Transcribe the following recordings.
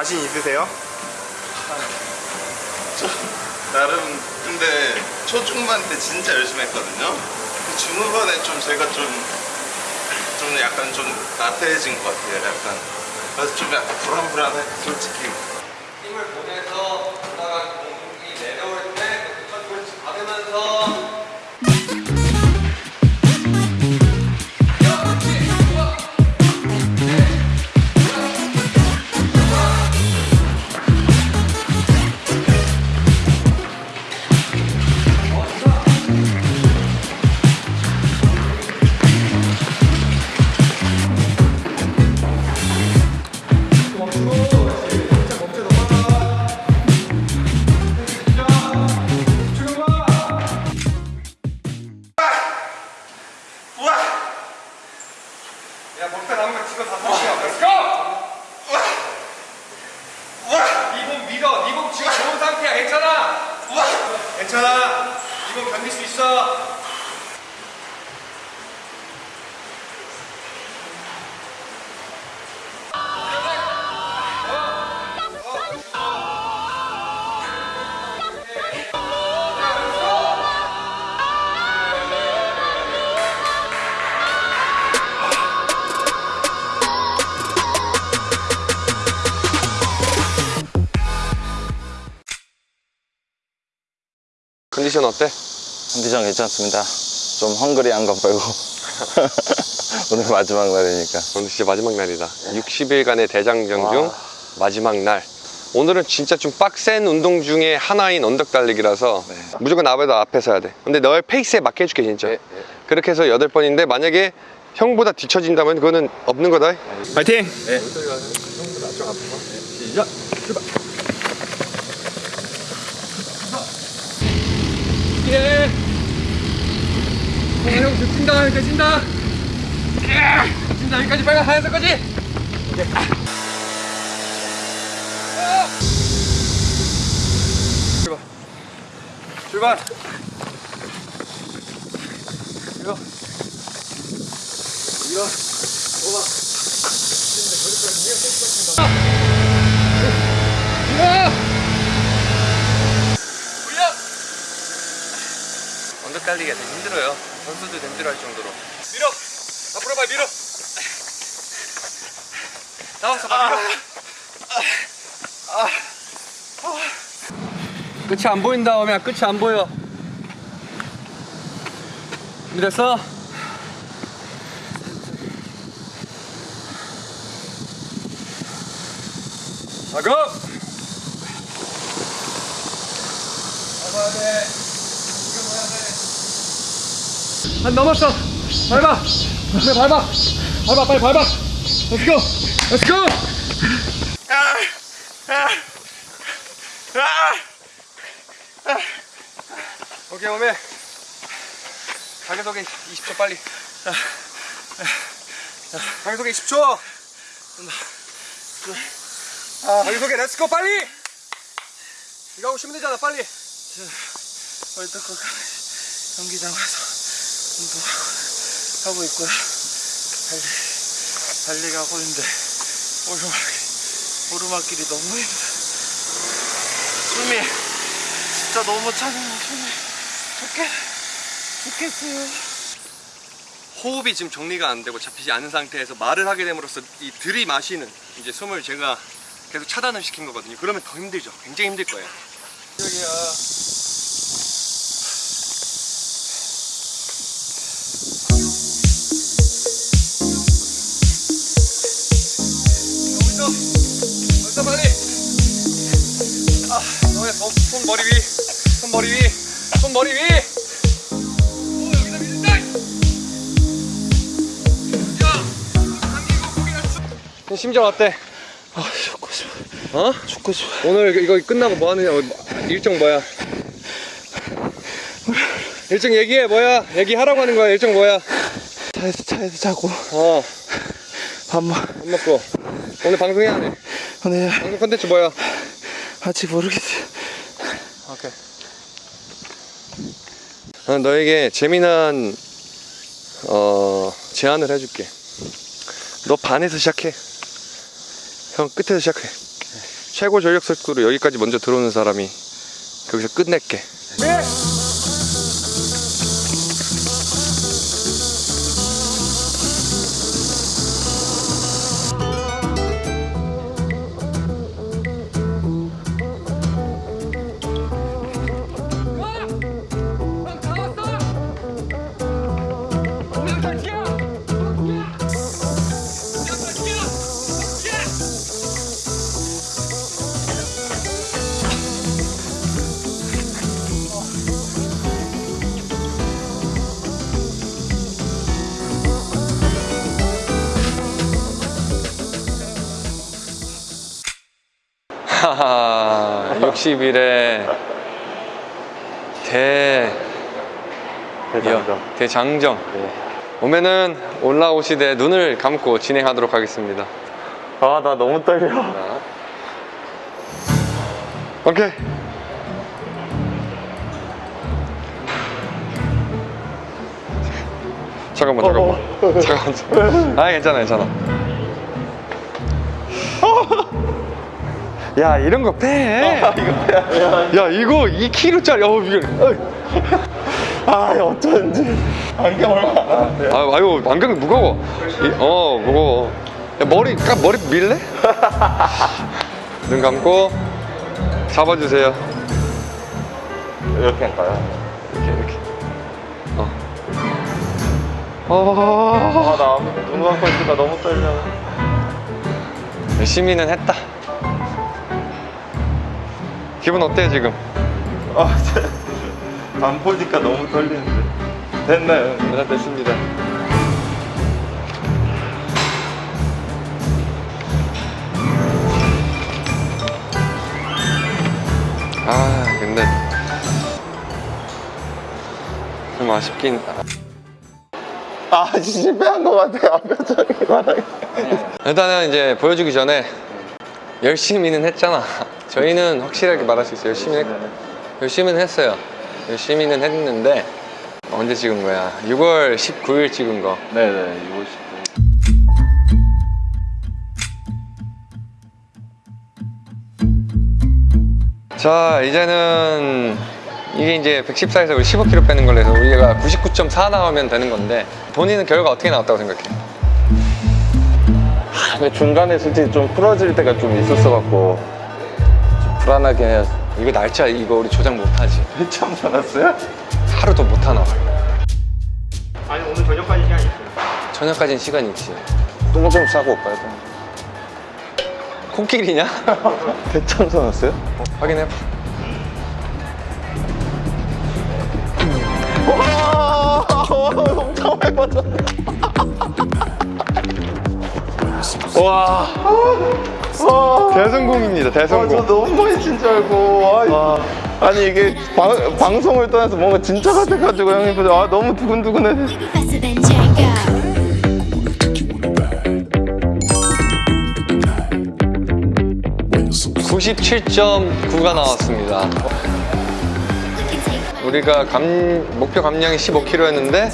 자신 있으세요? 나름 근데 초중반 때 진짜 열심히 했거든요. 중후반에 좀 제가 좀, 좀 약간 좀 나태해진 것 같아요. 약간. 그래서 좀 약간 불안불안해, 솔직히. 컨디션 어때? 컨디션 괜찮습니다. 좀 헝그리한 거 빼고. 오늘 마지막 날이니까. 오늘 진짜 마지막 날이다. 60일간의 대장정 중 마지막 날. 오늘은 진짜 좀 빡센 운동 중에 하나인 언덕 달리기라서 무조건 나보다 앞에 서야 돼. 근데 너의 페이스에 맞게 해줄게 진짜. 그렇게 해서 8번인데 만약에 형보다 뒤처진다면 그거는 없는 거다? 파이팅! 예. 어, 형 뛴다 이제 뛴다. 예. 뛴다 여기까지 빨리 하얀색까지? 출발 출발. 이거. 이거. 오바. 이거 올려 달리기가 되게 힘들어요. 선수도 힘들어할 정도로. 밀어! 앞으로 봐 밀어! 나왔어 봐 밀어! 끝이 안 보인다 오면 끝이 안 보여. 준비됐어? 작업 밟아야 돼 한 넘었어. 밟아. 그래 밟아. 밟아 빨리 밟아. Let's go. Let's go. 오케이 오메. 자기소개 20초 빨리. 자기소개 20초. 자기소개 let's go 빨리. 이거 하고 쉬면 되잖아 빨리. 일단 그 경기장 가서 하고 하고 있고요. 달리, 달리기 하고 있는데 오르막이, 오르막길이 너무 힘들어. 숨이 진짜 너무 차네요. 숨이 죽겠, 죽겠어요. 호흡이 지금 정리가 안 되고 잡히지 않은 상태에서 말을 하게 됨으로써 이 들이마시는 이제 숨을 제가 계속 차단을 시킨 거거든요 그러면 더 힘들죠 굉장히 힘들 거예요 여기야. 머리 위, 손 머리 위, 손 머리 위. 심정 어때? 아 죽고 싶어 어? 죽고 싶어 오늘 이거 끝나고 뭐 하느냐 일정 뭐야? 일정 얘기해 뭐야? 얘기하라고 하는 거야 일정 뭐야? 차에서 차에서 자고 어, 밥 먹. 밥 먹고 오늘 방송해야 돼 오늘 방송 컨텐츠 뭐야? 아직 모르겠어 오 케이. 어, 너에게 재미난 어, 제안을 해줄게. 너 반에서 시작해. 형 끝에서 시작해. 최고 전력 속도로 여기까지 먼저 들어오는 사람이 거기서 끝낼게. 하 60일에 대 대장정. 대장정 오면은 올라오시되 눈을 감고 진행하도록 하겠습니다. 아, 나 너무 떨려. 오케이. 잠깐만 잠깐만 잠깐만 아 괜찮아 괜찮아 야 이런 거 빼. 야 이거 2kg짜리 어 이게 아, 어쩐지. 안경 얼마 안 돼. 아, 아유 안경 무거워 이- 어 무거워 야, 머리 까 머리 밀래? 눈 감고 잡아주세요 이렇게 할까요? 이렇게 이렇게 어. 어. 아, 나 눈 감고 있으니까 너무 떨려. 열심히는 했다 기분 어때 지금? 아, 진짜. 안 보니까 너무 떨리는데. 됐나요? 네 됐습니다 아 근데 좀 아쉽긴 아, 실패한 것 같아요. 표정이 바닥에. 일단은 이제 보여주기 전에 열심히는 했잖아. 저희는 확실하게 말할 수 있어요. 열심히 했, 열심히는 했어요. 열심히는 했는데 언제 찍은 거야? 6월 19일 찍은 거. 네네, 이거 싶고. 자 이제는 이게 이제 114에서 우리 15kg 빼는 걸로 해서 우리가 99.4 나오면 되는 건데 본인은 결과 어떻게 나왔다고 생각해? 근데 중간에 솔직히 좀 풀어질 때가 좀 있었어 갖고 좀 불안하긴 해요. 이거 날짜 이거 우리 조작 못하지. 처음 살았어요? 하루도 못 하나. 아니 오늘 저녁까지 시간 있어요. 저녁까지는 시간이 있지. 똥좀 싸고 올까요? 코끼리냐? 대참 살았어요? 확인해. 엄청 많이 빠졌네. 와. 대성공입니다. 아, 저 대성공. 너무 많이 친줄 알고. 아, 아니 이게 방, 방송을 떠나서 뭔가 진짜 같아가지고 형님 보자. 아 너무 두근두근해. faster than Django. 97.9가 나왔습니다. 우리가 감, 목표 감량이 15kg였는데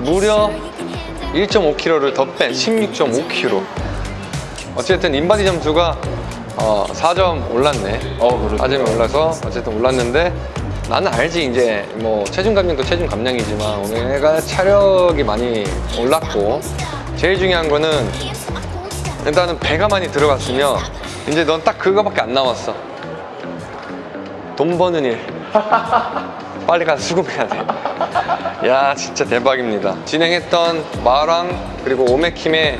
무려 1.5kg를 더 뺀 16.5kg. 어쨌든 인바디 점수가 어, 4점 올랐네. 어, 그러네. 4점이 올라서 어쨌든 올랐는데 나는 알지 이제 뭐 체중 감량도 체중 감량이지만 오늘가 차력이 많이 올랐고 제일 중요한 거는. 일단은 배가 많이 들어갔으면 이제 넌 딱 그거밖에 안 남았어. 돈 버는 일. 빨리 가서 수금해야 돼. 야, 진짜 대박입니다. 진행했던 마랑 그리고 오메킴의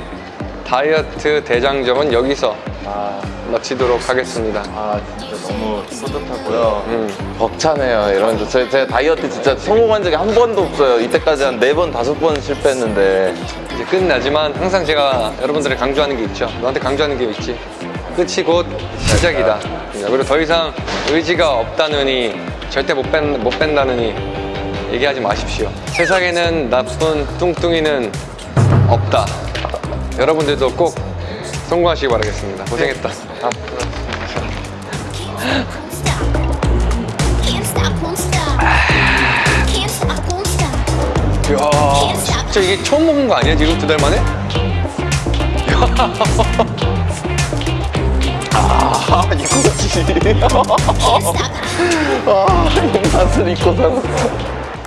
다이어트 대장정은 여기서 아, 마치도록 하겠습니다. 아 진짜 너무 뿌듯하고요. 음. 벅차네요. 이런 저, 제 다이어트 진짜 성공한 적이 한 번도 없어요. 이때까지 한 네 번 다섯 번 실패했는데 이제 끝나지만 항상 제가 여러분들을 강조하는 게 있죠. 너한테 강조하는 게 있지. 끝이 곧 시작이다. 그리고 더 이상 의지가 없다느니 절대 못, 뺀, 못 뺀다느니 얘기하지 마십시오. 세상에는 나쁜 뚱뚱이는 없다. 여러분들도 꼭 성공하시기 바라겠습니다. 고생했다. 아, won't stop. 이야, 진짜 이게 처음 먹은 거 아니야? 지금 두 달 만에? 아 이거지. 아이 맛을 잊고 살았어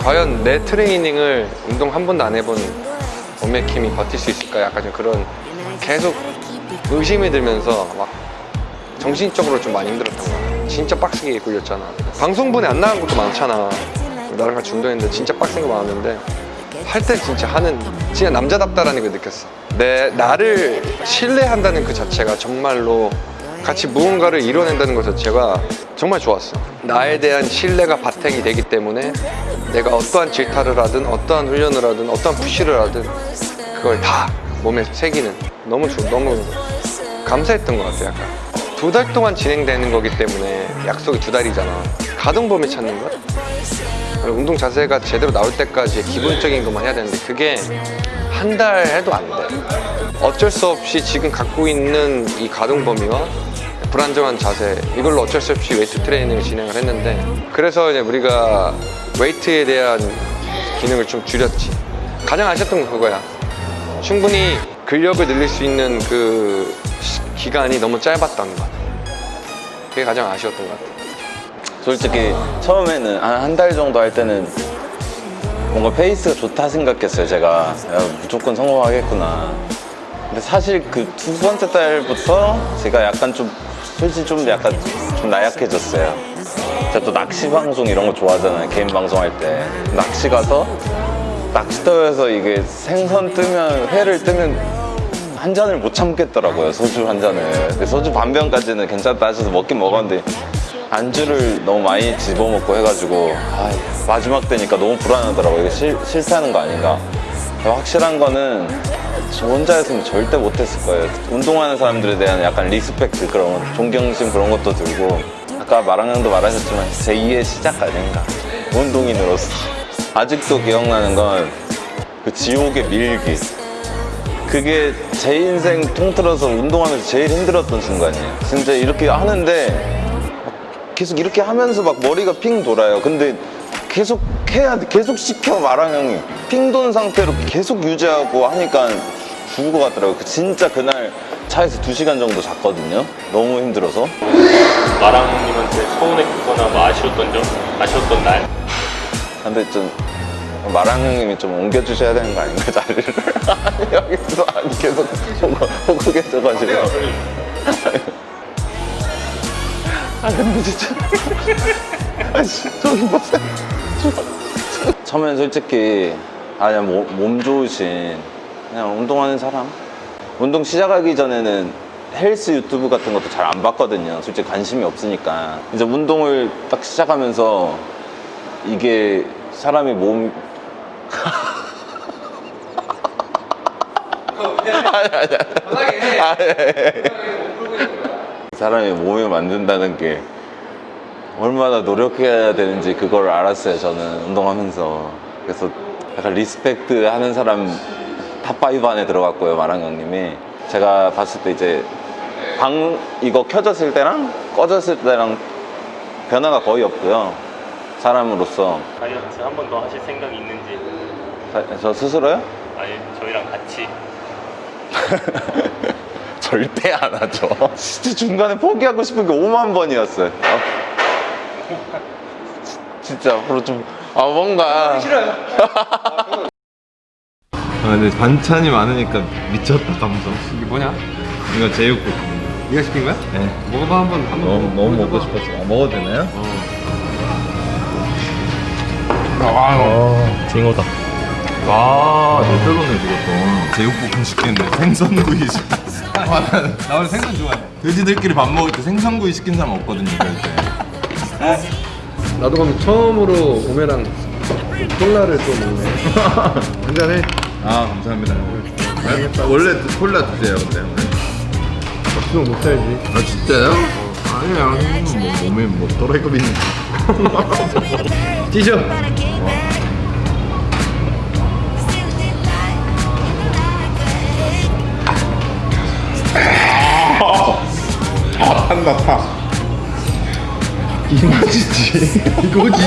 과연 내 트레이닝을 운동 한 번도 안 해본 원맥킴이 버틸 수 있을까 약간 좀 그런 계속 의심이 들면서 막 정신적으로 좀 많이 힘들었던 거야 진짜 빡세게 굴렸잖아. 방송분에 안 나간 것도 많잖아. 나랑 같이 운동했는데 진짜 빡센 거 많았는데 할 때 진짜 하는 진짜 남자답다라는 걸 느꼈어. 내 나를 신뢰한다는 그 자체가 정말로 같이 무언가를 이뤄낸다는 것 자체가 정말 좋았어. 나에 대한 신뢰가 바탕이 되기 때문에 내가 어떠한 질타를 하든 어떠한 훈련을 하든 어떠한 푸시를 하든 그걸 다 몸에 새기는 너무 좋 너무 감사했던 것 같아 약간. 두 달 동안 진행되는 거기 때문에 약속이 두 달이잖아. 가동 범위 찾는 것 운동 자세가 제대로 나올 때까지 기본적인 것만 해야 되는데 그게 한 달 해도 안 돼. 어쩔 수 없이 지금 갖고 있는 이 가동 범위와 불안정한 자세 이걸로 어쩔 수 없이 웨이트 트레이닝을 진행을 했는데 그래서 이제 우리가 웨이트에 대한 기능을 좀 줄였지. 가장 아쉬웠던 건 그거야. 충분히 근력을 늘릴 수 있는 그 시- 기간이 너무 짧았던 것 같아. 그게 가장 아쉬웠던 것 같아. 솔직히 처음에는 한한달 정도 할 때는 뭔가 페이스가 좋다 생각했어요 제가 야, 무조건 성공하겠구나 근데 사실 그 두 번째 달부터 제가 약간 좀 솔직히 좀 약간 좀 나약해졌어요. 제가 또 낚시 방송 이런 거 좋아하잖아요. 개인 방송할 때. 낚시 가서 낚시터에서 이게 생선 뜨면 회를 뜨면 한 잔을 못 참겠더라고요 소주 한 잔을. 근데 소주 반 병까지는 괜찮다 하셔서 먹긴 먹었는데 안주를 너무 많이 집어먹고 해가지고 아, 마지막 때니까 너무 불안하더라고요. 이게 실, 실패하는 거 아닌가. 확실한 거는 저 혼자였으면 절대 못했을 거예요. 운동하는 사람들에 대한 약간 respect 그런 존경심 그런 것도 들고. 아까 마랑형도 말하셨지만 제2의 시작 아닌가. 운동인으로서. 아직도 기억나는 건 그 지옥의 밀기. 그게 제 인생 통틀어서 운동하면서 제일 힘들었던 순간이에요. 진짜 이렇게 하는데 막 계속 이렇게 하면서 막 머리가 핑 돌아요. 근데 계속 해야 돼. 계속 시켜 마랑 형이 핑 돈 상태로 계속 유지하고 하니까 죽을 것 같더라고요. 그 진짜 그날 차에서 두 시간 정도 잤거든요. 너무 힘들어서. 마랑님한테 서운했거나 뭐 아쉬웠던 점, 아쉬웠던 날. 근데 좀 마랑 형님이 좀 옮겨주셔야 되는 거 아닌가 자리를 여기서 아니 계속 보고 계셔가지고 아 근데 진짜 아씨 저기 보세요 처음엔 솔직히 아 그냥 몸, 몸 좋으신 그냥 운동하는 사람. 운동 시작하기 전에는 헬스 유튜브 같은 것도 잘 안 봤거든요. 솔직히 관심이 없으니까. 이제 운동을 딱 시작하면서 이게 사람이 몸. 사람이 몸을 만든다는 게 얼마나 노력해야 되는지 그걸 알았어요 저는 운동하면서 그래서 약간 respect 하는 사람 top 5 안에 들어갔고요 마랑 형님이 제가 봤을 때 이제 방 이거 켜졌을 때랑 꺼졌을 때랑 변화가 거의 없고요 사람으로서 다이어트 한 번 더 하실 생각이 있는지, 자, 저 스스로요? 아니 저희랑 같이 절대 안 하죠. 진짜 중간에 포기하고 싶은 게 5만 번이었어요. 어. 진짜 앞으로 좀, 아, 뭔가. 싫어요. 아 근데 반찬이 많으니까 미쳤다 감성 이게 뭐냐? 이거 제육국 네가 시킨 거야? 네 먹어봐 한번 한번. 너무, 너무 먹고 싶었어 아, 먹어도 되나요? 아 징어다 와 너무 별로네 그것도 제육볶음 시켰는데 생선구이 시켰어 나 원래 생선 좋아해. 돼지들끼리 밥 먹을 때 생선구이 시킨 사람 없거든요 그럴 때 나도 그럼 처음으로 오메랑 콜라를 또 먹네. 한잔해. 아 감사합니다 원래 콜라 드세요 근데 수영 못 살지. 아 진짜요? 아니야 뭐 몸에 뭐 또라이급이 있는 뛰죠. 한다 타. 이 맛이지 이거지